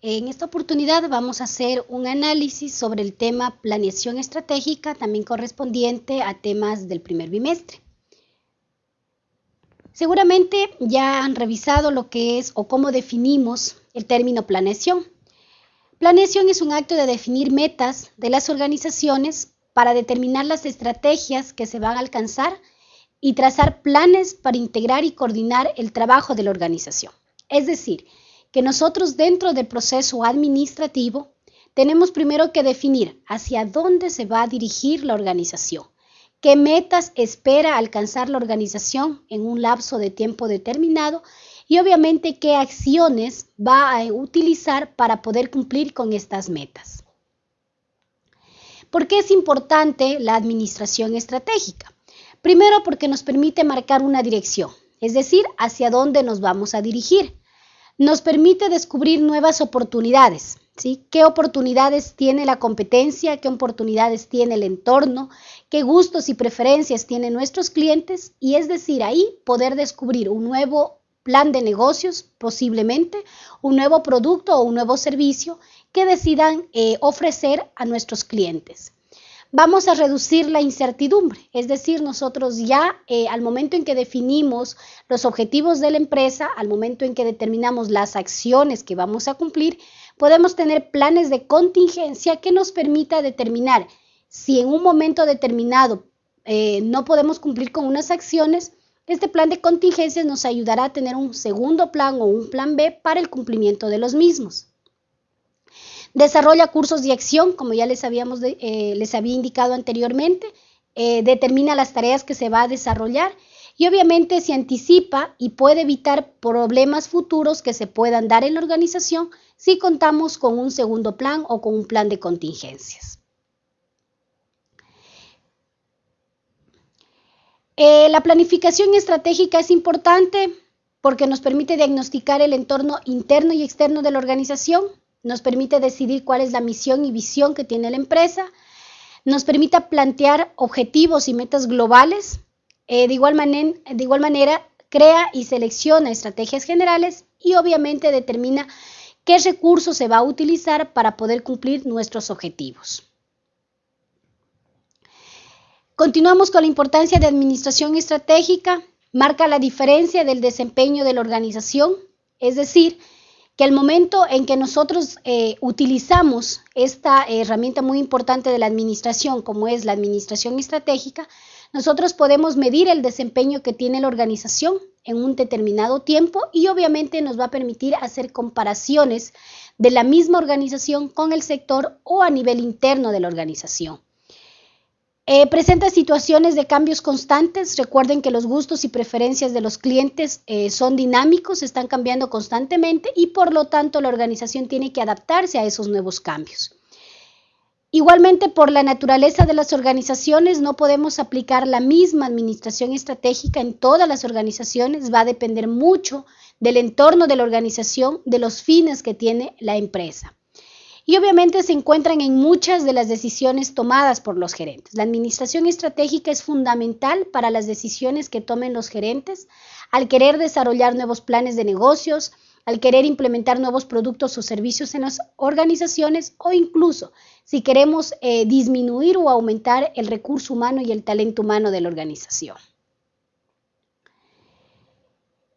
En esta oportunidad vamos a hacer un análisis sobre el tema planeación estratégica, también correspondiente a temas del primer bimestre. Seguramente ya han revisado lo que es o cómo definimos el término planeación. Planeación es un acto de definir metas de las organizaciones para determinar las estrategias que se van a alcanzar y trazar planes para integrar y coordinar el trabajo de la organización. Es decir, que nosotros dentro del proceso administrativo tenemos primero que definir hacia dónde se va a dirigir la organización, qué metas espera alcanzar la organización en un lapso de tiempo determinado y obviamente qué acciones va a utilizar para poder cumplir con estas metas. ¿Por qué es importante la administración estratégica? Primero porque nos permite marcar una dirección, es decir, hacia dónde nos vamos a dirigir nos permite descubrir nuevas oportunidades. ¿sí? ¿Qué oportunidades tiene la competencia? ¿Qué oportunidades tiene el entorno? ¿Qué gustos y preferencias tienen nuestros clientes? Y es decir, ahí poder descubrir un nuevo plan de negocios, posiblemente, un nuevo producto o un nuevo servicio que decidan eh, ofrecer a nuestros clientes vamos a reducir la incertidumbre. Es decir, nosotros ya eh, al momento en que definimos los objetivos de la empresa, al momento en que determinamos las acciones que vamos a cumplir, podemos tener planes de contingencia que nos permita determinar si en un momento determinado eh, no podemos cumplir con unas acciones, este plan de contingencia nos ayudará a tener un segundo plan o un plan B para el cumplimiento de los mismos. Desarrolla cursos de acción, como ya les, eh, había indicado anteriormente. Eh, determina las tareas que se va a desarrollar y obviamente se anticipa y puede evitar problemas futuros que se puedan dar en la organización si contamos con un segundo plan o con un plan de contingencias. Eh, la planificación estratégica es importante porque nos permite diagnosticar el entorno interno y externo de la organización, nos permite decidir cuál es la misión y visión que tiene la empresa, nos permite plantear objetivos y metas globales, eh, de, igual de igual manera crea y selecciona estrategias generales y obviamente determina qué recursos se va a utilizar para poder cumplir nuestros objetivos. Continuamos con la importancia de administración estratégica, marca la diferencia del desempeño de la organización, es decir, que al momento en que nosotros eh, utilizamos esta herramienta muy importante de la administración, como es la administración estratégica, nosotros podemos medir el desempeño que tiene la organización en un determinado tiempo y obviamente nos va a permitir hacer comparaciones de la misma organización con el sector o a nivel interno de la organización. Eh, presenta situaciones de cambios constantes. Recuerden que los gustos y preferencias de los clientes eh, son dinámicos, están cambiando constantemente y por lo tanto la organización tiene que adaptarse a esos nuevos cambios. Igualmente, por la naturaleza de las organizaciones, no podemos aplicar la misma administración estratégica en todas las organizaciones. Va a depender mucho del entorno de la organización, de los fines que tiene la empresa y obviamente se encuentran en muchas de las decisiones tomadas por los gerentes. La administración estratégica es fundamental para las decisiones que tomen los gerentes al querer desarrollar nuevos planes de negocios, al querer implementar nuevos productos o servicios en las organizaciones o incluso si queremos eh, disminuir o aumentar el recurso humano y el talento humano de la organización.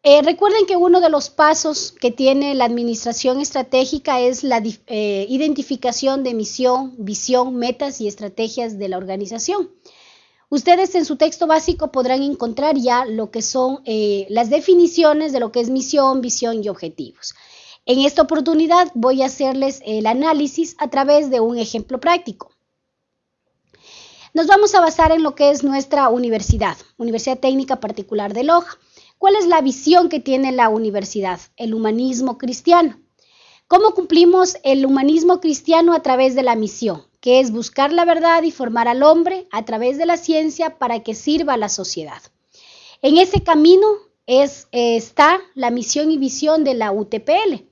Eh, recuerden que uno de los pasos que tiene la administración estratégica es la eh, identificación de misión, visión, metas y estrategias de la organización. Ustedes en su texto básico podrán encontrar ya lo que son eh, las definiciones de lo que es misión, visión y objetivos. En esta oportunidad voy a hacerles el análisis a través de un ejemplo práctico. Nos vamos a basar en lo que es nuestra universidad, Universidad Técnica Particular de Loja. ¿Cuál es la visión que tiene la universidad? El humanismo cristiano. ¿Cómo cumplimos el humanismo cristiano a través de la misión? que es buscar la verdad y formar al hombre a través de la ciencia para que sirva a la sociedad. En ese camino es, está la misión y visión de la UTPL.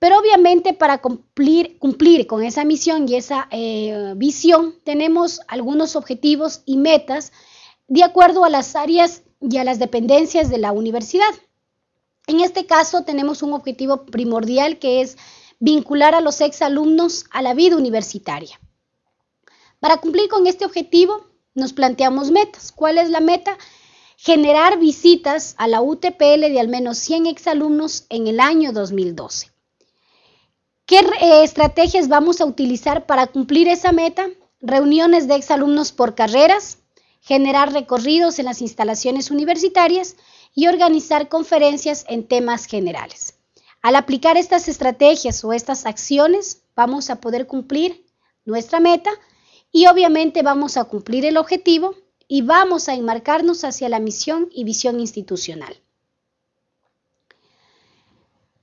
Pero obviamente para cumplir, cumplir con esa misión y esa eh, visión tenemos algunos objetivos y metas de acuerdo a las áreas y a las dependencias de la universidad. En este caso tenemos un objetivo primordial que es vincular a los exalumnos a la vida universitaria. Para cumplir con este objetivo, nos planteamos metas. ¿Cuál es la meta? Generar visitas a la UTPL de al menos 100 exalumnos en el año 2012. ¿Qué eh, estrategias vamos a utilizar para cumplir esa meta? Reuniones de exalumnos por carreras, generar recorridos en las instalaciones universitarias y organizar conferencias en temas generales. Al aplicar estas estrategias o estas acciones, vamos a poder cumplir nuestra meta y obviamente vamos a cumplir el objetivo y vamos a enmarcarnos hacia la misión y visión institucional.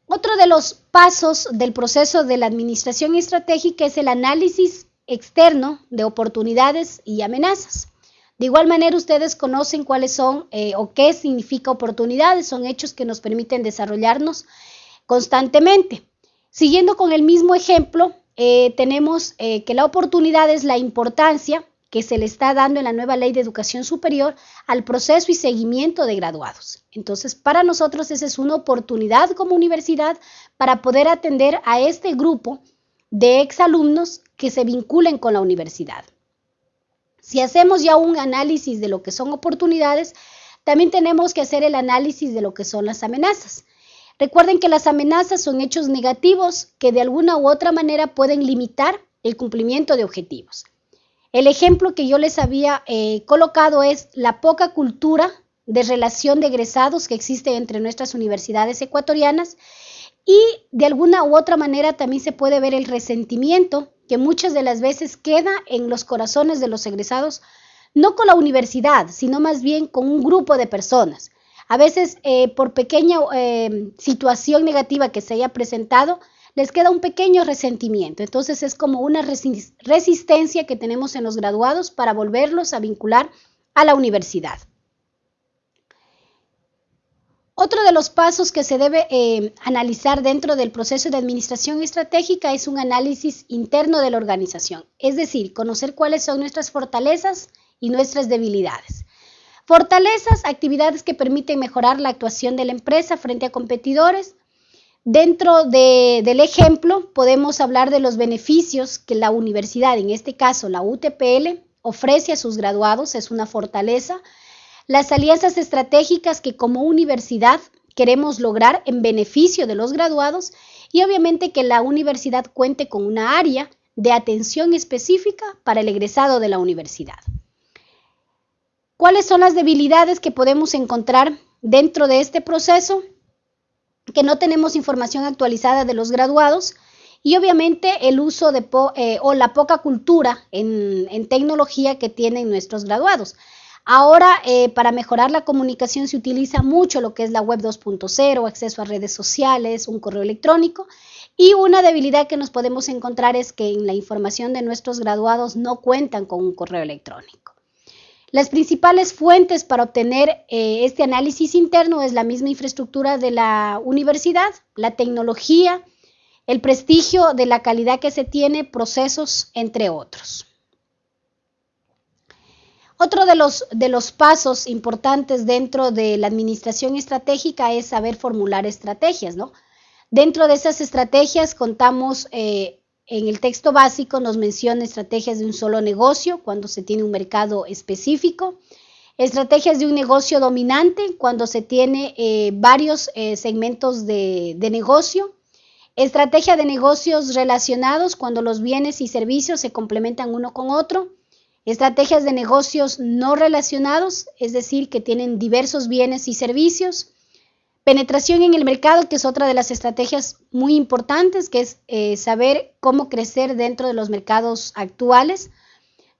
Otro de los pasos del proceso de la administración estratégica es el análisis externo de oportunidades y amenazas. De igual manera, ustedes conocen cuáles son eh, o qué significa oportunidades. Son hechos que nos permiten desarrollarnos constantemente. Siguiendo con el mismo ejemplo, eh, tenemos eh, que la oportunidad es la importancia que se le está dando en la nueva ley de educación superior al proceso y seguimiento de graduados. Entonces, para nosotros esa es una oportunidad como universidad para poder atender a este grupo de exalumnos que se vinculen con la universidad. Si hacemos ya un análisis de lo que son oportunidades, también tenemos que hacer el análisis de lo que son las amenazas. Recuerden que las amenazas son hechos negativos que de alguna u otra manera pueden limitar el cumplimiento de objetivos. El ejemplo que yo les había eh, colocado es la poca cultura de relación de egresados que existe entre nuestras universidades ecuatorianas y de alguna u otra manera también se puede ver el resentimiento que muchas de las veces queda en los corazones de los egresados, no con la universidad, sino más bien con un grupo de personas. A veces, eh, por pequeña eh, situación negativa que se haya presentado, les queda un pequeño resentimiento. Entonces es como una resistencia que tenemos en los graduados para volverlos a vincular a la universidad. Otro de los pasos que se debe eh, analizar dentro del proceso de administración estratégica es un análisis interno de la organización, es decir, conocer cuáles son nuestras fortalezas y nuestras debilidades. Fortalezas, actividades que permiten mejorar la actuación de la empresa frente a competidores. Dentro del ejemplo, podemos hablar de los beneficios que la universidad, en este caso la UTPL, ofrece a sus graduados, es una fortaleza. Las alianzas estratégicas que como universidad queremos lograr en beneficio de los graduados y obviamente que la universidad cuente con una área de atención específica para el egresado de la universidad. ¿Cuáles son las debilidades que podemos encontrar dentro de este proceso? Que no tenemos información actualizada de los graduados y obviamente el uso de eh, o la poca cultura en, tecnología que tienen nuestros graduados. Ahora, eh, para mejorar la comunicación se utiliza mucho lo que es la web 2.0, acceso a redes sociales, un correo electrónico. Y una debilidad que nos podemos encontrar es que en la información de nuestros graduados no cuentan con un correo electrónico. Las principales fuentes para obtener eh, este análisis interno es la misma infraestructura de la universidad, la tecnología, el prestigio de la calidad que se tiene, procesos, entre otros. Otro de los, de los pasos importantes dentro de la administración estratégica es saber formular estrategias, ¿no? Dentro de esas estrategias contamos eh, en el texto básico nos menciona estrategias de un solo negocio cuando se tiene un mercado específico, estrategias de un negocio dominante cuando se tiene eh, varios eh, segmentos de, de negocio, estrategia de negocios relacionados cuando los bienes y servicios se complementan uno con otro, estrategias de negocios no relacionados, es decir, que tienen diversos bienes y servicios, Penetración en el mercado, que es otra de las estrategias muy importantes, que es eh, saber cómo crecer dentro de los mercados actuales.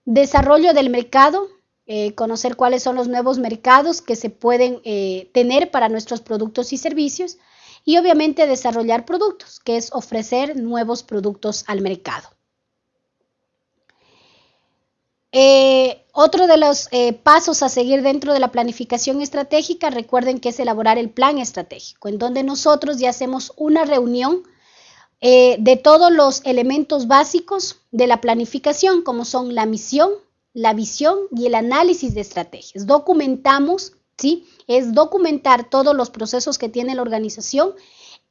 Desarrollo del mercado, eh, conocer cuáles son los nuevos mercados que se pueden eh, tener para nuestros productos y servicios. Y obviamente desarrollar productos, que es ofrecer nuevos productos al mercado. Eh, otro de los eh, pasos a seguir dentro de la planificación estratégica, recuerden que es elaborar el plan estratégico, en donde nosotros ya hacemos una reunión eh, de todos los elementos básicos de la planificación, como son la misión, la visión y el análisis de estrategias. Documentamos, ¿sí? Es documentar todos los procesos que tiene la organización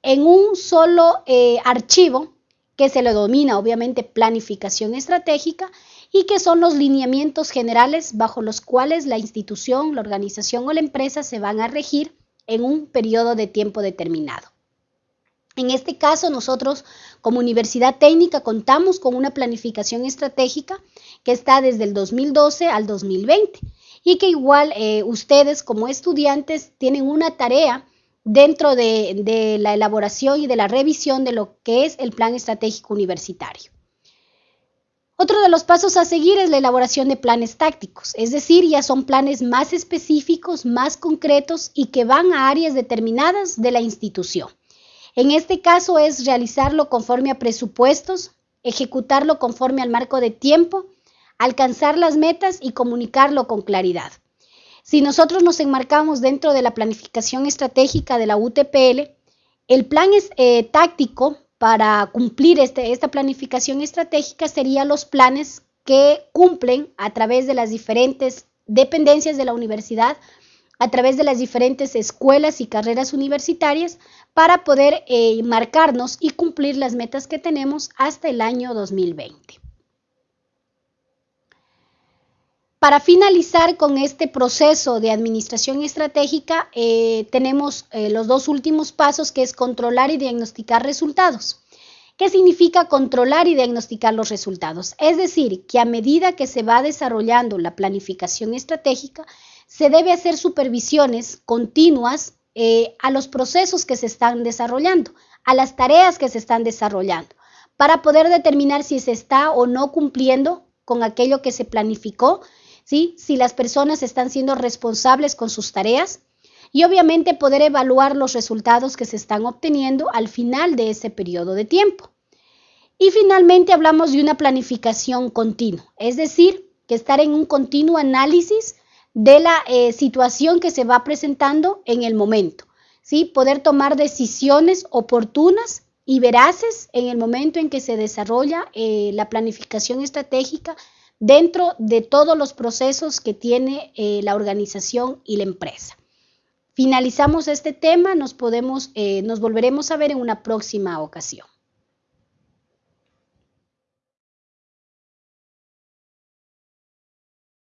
en un solo archivo que se le domina obviamente planificación estratégica y que son los lineamientos generales bajo los cuales la institución, la organización o la empresa se van a regir en un periodo de tiempo determinado. En este caso, nosotros como Universidad Técnica contamos con una planificación estratégica que está desde el 2012 al 2020 y que igual eh, ustedes como estudiantes tienen una tarea dentro de, la elaboración y de la revisión de lo que es el plan estratégico universitario. Otro de los pasos a seguir es la elaboración de planes tácticos, es decir, ya son planes más específicos, más concretos y que van a áreas determinadas de la institución. En este caso es realizarlo conforme a presupuestos, ejecutarlo conforme al marco de tiempo, alcanzar las metas y comunicarlo con claridad. Si nosotros nos enmarcamos dentro de la planificación estratégica de la UTPL, el plan es, eh, táctico para cumplir este, esta planificación estratégica sería los planes que cumplen a través de las diferentes dependencias de la universidad, a través de las diferentes escuelas y carreras universitarias para poder eh, marcarnos y cumplir las metas que tenemos hasta el año 2020. Para finalizar con este proceso de administración estratégica, eh, tenemos eh, los dos últimos pasos, que es controlar y diagnosticar resultados. ¿Qué significa controlar y diagnosticar los resultados? Es decir, que a medida que se va desarrollando la planificación estratégica, se debe hacer supervisiones continuas eh, a los procesos que se están desarrollando, a las tareas que se están desarrollando, para poder determinar si se está o no cumpliendo con aquello que se planificó si las personas están siendo responsables con sus tareas y obviamente poder evaluar los resultados que se están obteniendo al final de ese periodo de tiempo. Y finalmente hablamos de una planificación continua, es decir, que estar en un continuo análisis de la eh, situación que se va presentando en el momento, ¿sí? poder tomar decisiones oportunas y veraces en el momento en que se desarrolla eh, la planificación estratégica dentro de todos los procesos que tiene eh, la organización y la empresa. Finalizamos este tema, nos, podemos, eh, nos volveremos a ver en una próxima ocasión.